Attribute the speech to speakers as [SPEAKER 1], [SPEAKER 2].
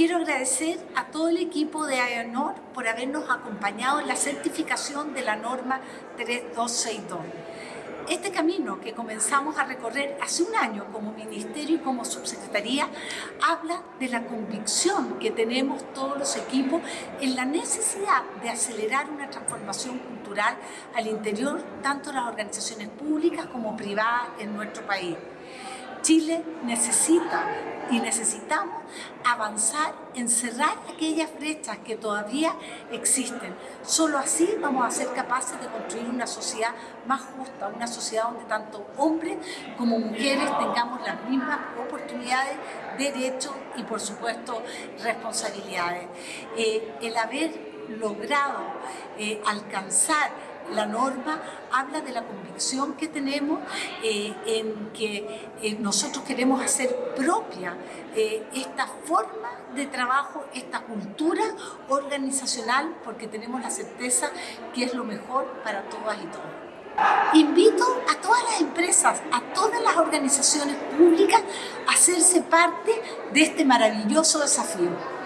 [SPEAKER 1] quiero agradecer a todo el equipo de AENOR por habernos acompañado en la certificación de la norma 3262. Este camino que comenzamos a recorrer hace un año como Ministerio y como Subsecretaría habla de la convicción que tenemos todos los equipos en la necesidad de acelerar una transformación cultural al interior tanto de las organizaciones públicas como privadas en nuestro país. Chile necesita y necesitamos avanzar en cerrar aquellas brechas que todavía existen. Solo así vamos a ser capaces de construir una sociedad más justa, una sociedad donde tanto hombres como mujeres tengamos las mismas oportunidades, derechos y por supuesto responsabilidades. Eh, el haber logrado eh, alcanzar la norma habla de la convicción que tenemos eh, en que eh, nosotros queremos hacer propia eh, esta forma de trabajo, esta cultura organizacional, porque tenemos la certeza que es lo mejor para todas y todos. Invito a todas las empresas, a todas las organizaciones públicas a hacerse parte de este maravilloso desafío.